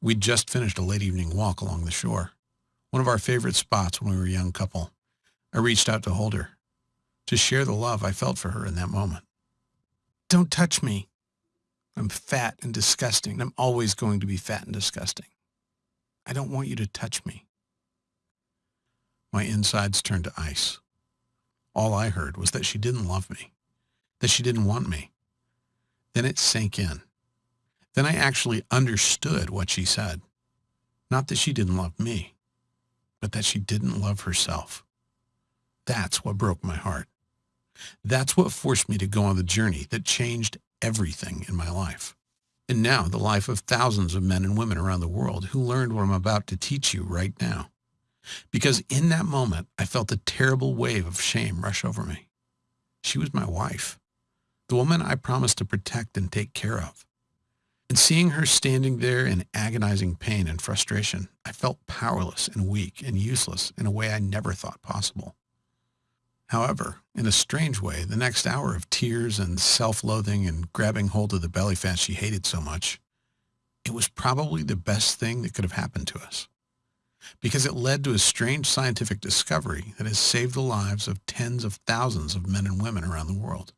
We'd just finished a late evening walk along the shore, one of our favorite spots when we were a young couple. I reached out to hold her, to share the love I felt for her in that moment. Don't touch me. I'm fat and disgusting, I'm always going to be fat and disgusting. I don't want you to touch me. My insides turned to ice. All I heard was that she didn't love me, that she didn't want me. Then it sank in. Then I actually understood what she said. Not that she didn't love me, but that she didn't love herself. That's what broke my heart. That's what forced me to go on the journey that changed everything in my life. And now the life of thousands of men and women around the world who learned what I'm about to teach you right now. Because in that moment, I felt a terrible wave of shame rush over me. She was my wife, the woman I promised to protect and take care of. And seeing her standing there in agonizing pain and frustration, I felt powerless and weak and useless in a way I never thought possible. However, in a strange way, the next hour of tears and self-loathing and grabbing hold of the belly fat she hated so much, it was probably the best thing that could have happened to us. Because it led to a strange scientific discovery that has saved the lives of tens of thousands of men and women around the world.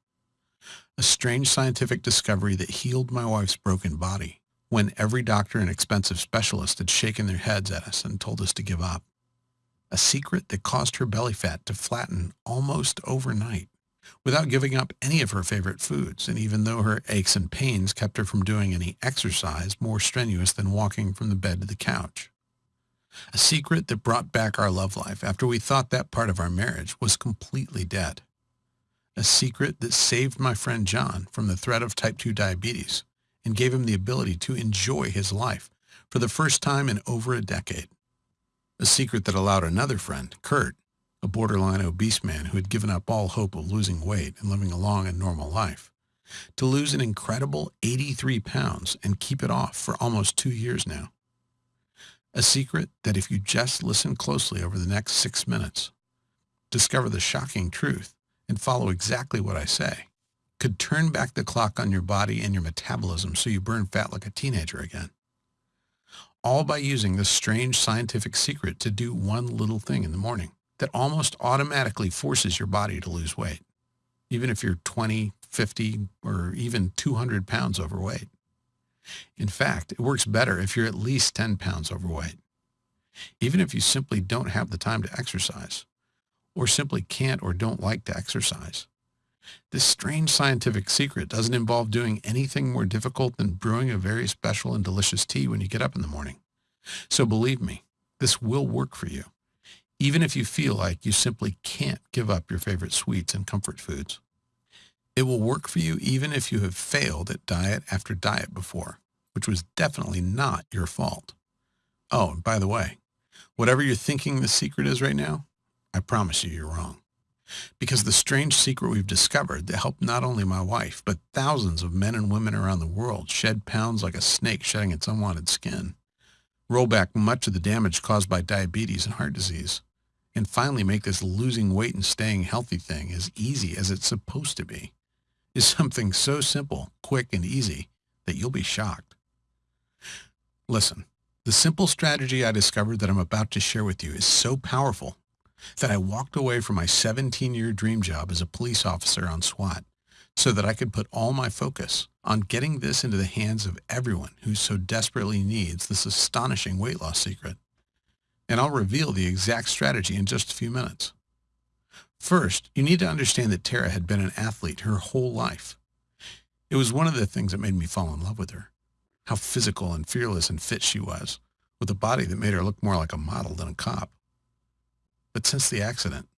A strange scientific discovery that healed my wife's broken body when every doctor and expensive specialist had shaken their heads at us and told us to give up a secret that caused her belly fat to flatten almost overnight without giving up any of her favorite foods, and even though her aches and pains kept her from doing any exercise more strenuous than walking from the bed to the couch. A secret that brought back our love life after we thought that part of our marriage was completely dead. A secret that saved my friend John from the threat of type 2 diabetes and gave him the ability to enjoy his life for the first time in over a decade a secret that allowed another friend, Kurt, a borderline obese man who had given up all hope of losing weight and living a long and normal life, to lose an incredible 83 pounds and keep it off for almost two years now. A secret that if you just listen closely over the next six minutes, discover the shocking truth, and follow exactly what I say, could turn back the clock on your body and your metabolism so you burn fat like a teenager again all by using this strange scientific secret to do one little thing in the morning that almost automatically forces your body to lose weight, even if you're 20, 50, or even 200 pounds overweight. In fact, it works better if you're at least 10 pounds overweight, even if you simply don't have the time to exercise, or simply can't or don't like to exercise. This strange scientific secret doesn't involve doing anything more difficult than brewing a very special and delicious tea when you get up in the morning. So believe me, this will work for you, even if you feel like you simply can't give up your favorite sweets and comfort foods. It will work for you even if you have failed at diet after diet before, which was definitely not your fault. Oh, and by the way, whatever you're thinking the secret is right now, I promise you you're wrong. Because the strange secret we've discovered that helped not only my wife, but thousands of men and women around the world shed pounds like a snake shedding its unwanted skin, roll back much of the damage caused by diabetes and heart disease, and finally make this losing weight and staying healthy thing as easy as it's supposed to be, is something so simple, quick, and easy that you'll be shocked. Listen, the simple strategy I discovered that I'm about to share with you is so powerful that I walked away from my 17-year dream job as a police officer on SWAT so that I could put all my focus on getting this into the hands of everyone who so desperately needs this astonishing weight loss secret. And I'll reveal the exact strategy in just a few minutes. First, you need to understand that Tara had been an athlete her whole life. It was one of the things that made me fall in love with her. How physical and fearless and fit she was, with a body that made her look more like a model than a cop. But since the accident,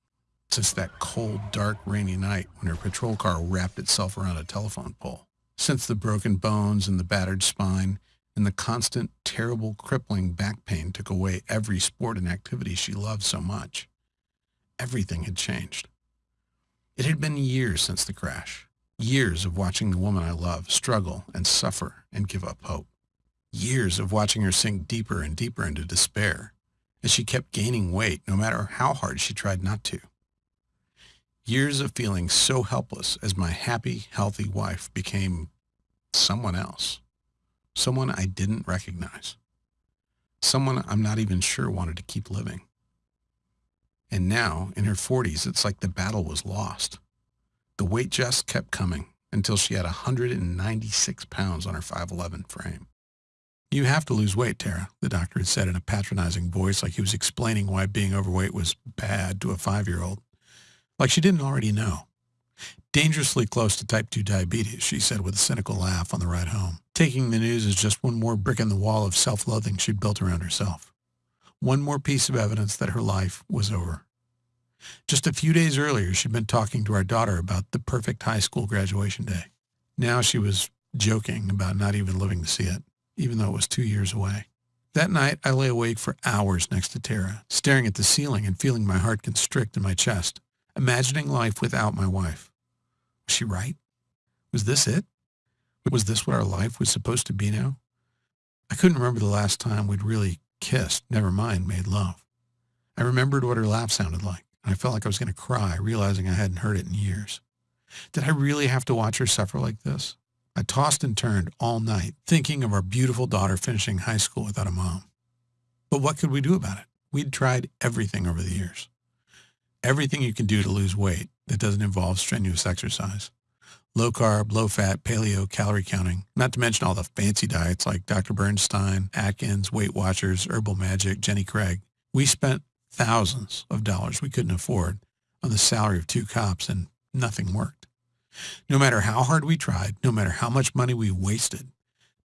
since that cold, dark, rainy night when her patrol car wrapped itself around a telephone pole, since the broken bones and the battered spine and the constant, terrible, crippling back pain took away every sport and activity she loved so much, everything had changed. It had been years since the crash, years of watching the woman I love struggle and suffer and give up hope, years of watching her sink deeper and deeper into despair as she kept gaining weight no matter how hard she tried not to. Years of feeling so helpless as my happy, healthy wife became someone else, someone I didn't recognize. Someone I'm not even sure wanted to keep living. And now, in her 40s, it's like the battle was lost. The weight just kept coming until she had 196 pounds on her 5'11 frame. You have to lose weight, Tara, the doctor had said in a patronizing voice like he was explaining why being overweight was bad to a five-year-old. Like she didn't already know. Dangerously close to type 2 diabetes, she said with a cynical laugh on the ride home, taking the news as just one more brick in the wall of self-loathing she'd built around herself. One more piece of evidence that her life was over. Just a few days earlier, she'd been talking to our daughter about the perfect high school graduation day. Now she was joking about not even living to see it, even though it was two years away. That night, I lay awake for hours next to Tara, staring at the ceiling and feeling my heart constrict in my chest, imagining life without my wife. Was she right? Was this it? Was this what our life was supposed to be now? I couldn't remember the last time we'd really kissed, never mind made love. I remembered what her laugh sounded like, and I felt like I was going to cry, realizing I hadn't heard it in years. Did I really have to watch her suffer like this? I tossed and turned all night, thinking of our beautiful daughter finishing high school without a mom. But what could we do about it? We'd tried everything over the years. Everything you can do to lose weight that doesn't involve strenuous exercise. Low carb, low fat, paleo, calorie counting, not to mention all the fancy diets like Dr. Bernstein, Atkins, Weight Watchers, Herbal Magic, Jenny Craig. We spent thousands of dollars we couldn't afford on the salary of two cops and nothing worked. No matter how hard we tried, no matter how much money we wasted,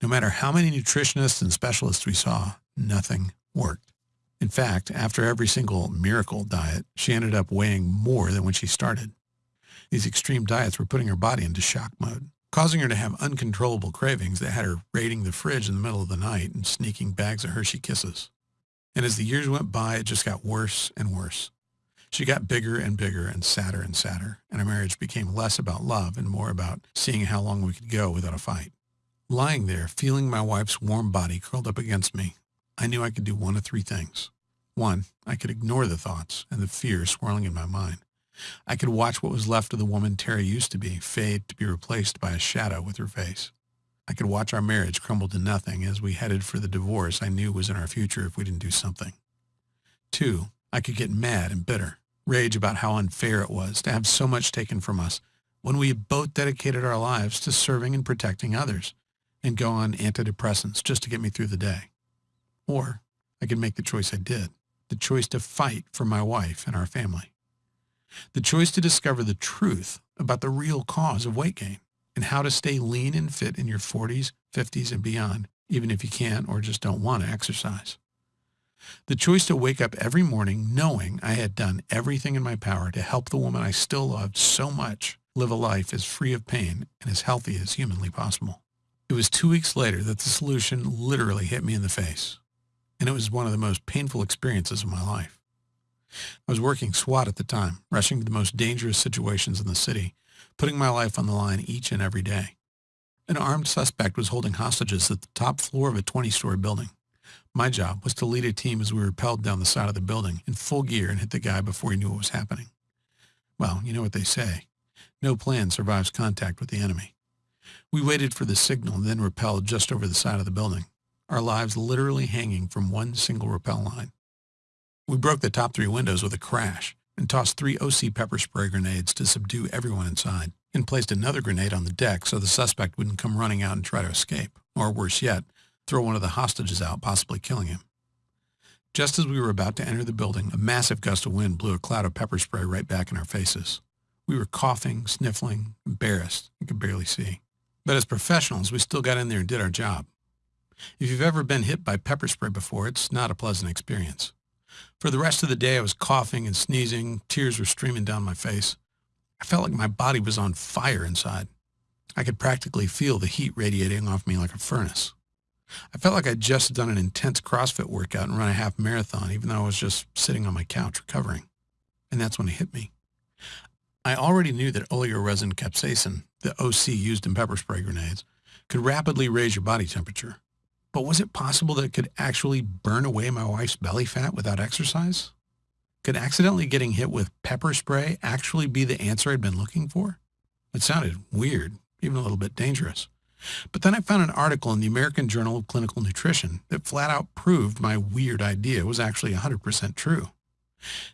no matter how many nutritionists and specialists we saw, nothing worked. In fact, after every single miracle diet, she ended up weighing more than when she started. These extreme diets were putting her body into shock mode, causing her to have uncontrollable cravings that had her raiding the fridge in the middle of the night and sneaking bags of Hershey Kisses. And as the years went by, it just got worse and worse. She got bigger and bigger and sadder and sadder, and our marriage became less about love and more about seeing how long we could go without a fight. Lying there, feeling my wife's warm body curled up against me, I knew I could do one of three things. One, I could ignore the thoughts and the fear swirling in my mind. I could watch what was left of the woman Tara used to be fade to be replaced by a shadow with her face. I could watch our marriage crumble to nothing as we headed for the divorce I knew was in our future if we didn't do something. Two, I could get mad and bitter, rage about how unfair it was to have so much taken from us when we had both dedicated our lives to serving and protecting others and go on antidepressants just to get me through the day. Or I could make the choice I did, the choice to fight for my wife and our family. The choice to discover the truth about the real cause of weight gain and how to stay lean and fit in your 40s, 50s, and beyond, even if you can't or just don't want to exercise. The choice to wake up every morning knowing I had done everything in my power to help the woman I still loved so much live a life as free of pain and as healthy as humanly possible. It was two weeks later that the solution literally hit me in the face, and it was one of the most painful experiences of my life. I was working SWAT at the time, rushing to the most dangerous situations in the city, putting my life on the line each and every day. An armed suspect was holding hostages at the top floor of a 20-story building. My job was to lead a team as we rappelled down the side of the building in full gear and hit the guy before he knew what was happening. Well, you know what they say. No plan survives contact with the enemy. We waited for the signal and then rappelled just over the side of the building, our lives literally hanging from one single rappel line. We broke the top three windows with a crash and tossed three OC pepper spray grenades to subdue everyone inside and placed another grenade on the deck so the suspect wouldn't come running out and try to escape, or worse yet, throw one of the hostages out, possibly killing him. Just as we were about to enter the building, a massive gust of wind blew a cloud of pepper spray right back in our faces. We were coughing, sniffling, embarrassed, and could barely see. But as professionals, we still got in there and did our job. If you've ever been hit by pepper spray before, it's not a pleasant experience. For the rest of the day, I was coughing and sneezing. Tears were streaming down my face. I felt like my body was on fire inside. I could practically feel the heat radiating off me like a furnace. I felt like I'd just done an intense CrossFit workout and run a half marathon, even though I was just sitting on my couch recovering. And that's when it hit me. I already knew that oleoresin capsaicin, the OC used in pepper spray grenades, could rapidly raise your body temperature. But was it possible that it could actually burn away my wife's belly fat without exercise? Could accidentally getting hit with pepper spray actually be the answer I'd been looking for? It sounded weird, even a little bit dangerous. But then I found an article in the American Journal of Clinical Nutrition that flat out proved my weird idea was actually 100% true.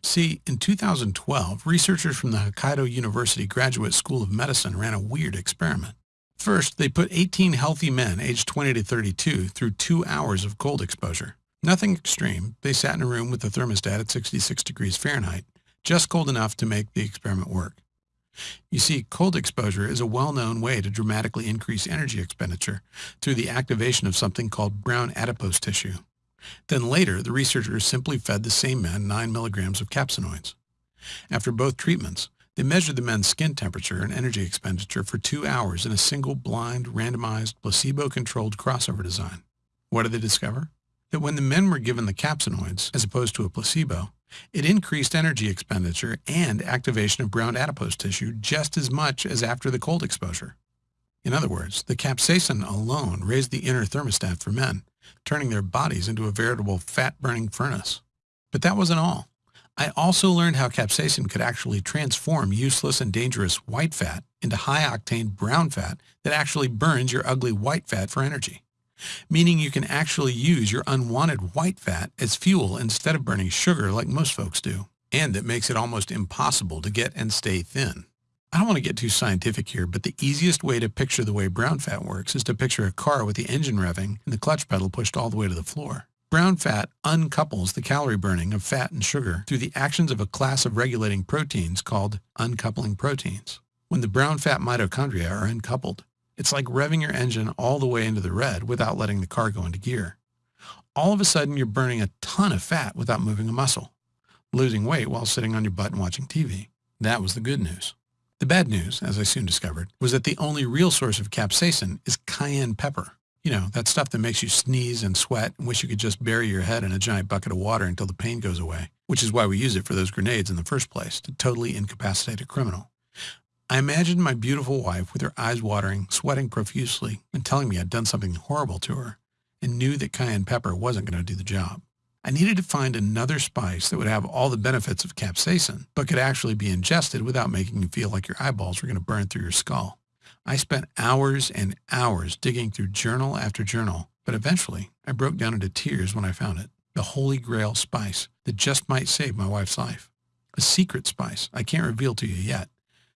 See, in 2012, researchers from the Hokkaido University Graduate School of Medicine ran a weird experiment. First, they put 18 healthy men aged 20 to 32 through two hours of cold exposure. Nothing extreme. They sat in a room with the thermostat at 66 degrees Fahrenheit, just cold enough to make the experiment work. You see, cold exposure is a well-known way to dramatically increase energy expenditure through the activation of something called brown adipose tissue. Then later, the researchers simply fed the same men 9 milligrams of capsaicinoids. After both treatments, they measured the men's skin temperature and energy expenditure for two hours in a single blind, randomized, placebo-controlled crossover design. What did they discover? That when the men were given the capsaicinoids, as opposed to a placebo, it increased energy expenditure and activation of brown adipose tissue just as much as after the cold exposure. In other words, the capsaicin alone raised the inner thermostat for men, turning their bodies into a veritable fat-burning furnace. But that wasn't all. I also learned how capsaicin could actually transform useless and dangerous white fat into high-octane brown fat that actually burns your ugly white fat for energy meaning you can actually use your unwanted white fat as fuel instead of burning sugar like most folks do. And it makes it almost impossible to get and stay thin. I don't want to get too scientific here, but the easiest way to picture the way brown fat works is to picture a car with the engine revving and the clutch pedal pushed all the way to the floor. Brown fat uncouples the calorie burning of fat and sugar through the actions of a class of regulating proteins called uncoupling proteins. When the brown fat mitochondria are uncoupled, it's like revving your engine all the way into the red without letting the car go into gear. All of a sudden, you're burning a ton of fat without moving a muscle, losing weight while sitting on your butt and watching TV. That was the good news. The bad news, as I soon discovered, was that the only real source of capsaicin is cayenne pepper. You know, that stuff that makes you sneeze and sweat and wish you could just bury your head in a giant bucket of water until the pain goes away, which is why we use it for those grenades in the first place, to totally incapacitate a criminal. I imagined my beautiful wife with her eyes watering, sweating profusely, and telling me I'd done something horrible to her, and knew that cayenne pepper wasn't going to do the job. I needed to find another spice that would have all the benefits of capsaicin, but could actually be ingested without making you feel like your eyeballs were going to burn through your skull. I spent hours and hours digging through journal after journal, but eventually I broke down into tears when I found it. The holy grail spice that just might save my wife's life. A secret spice I can't reveal to you yet,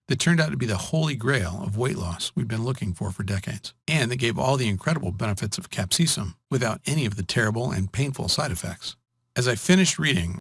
that turned out to be the holy grail of weight loss we've been looking for for decades, and that gave all the incredible benefits of capsicum without any of the terrible and painful side effects. As I finished reading,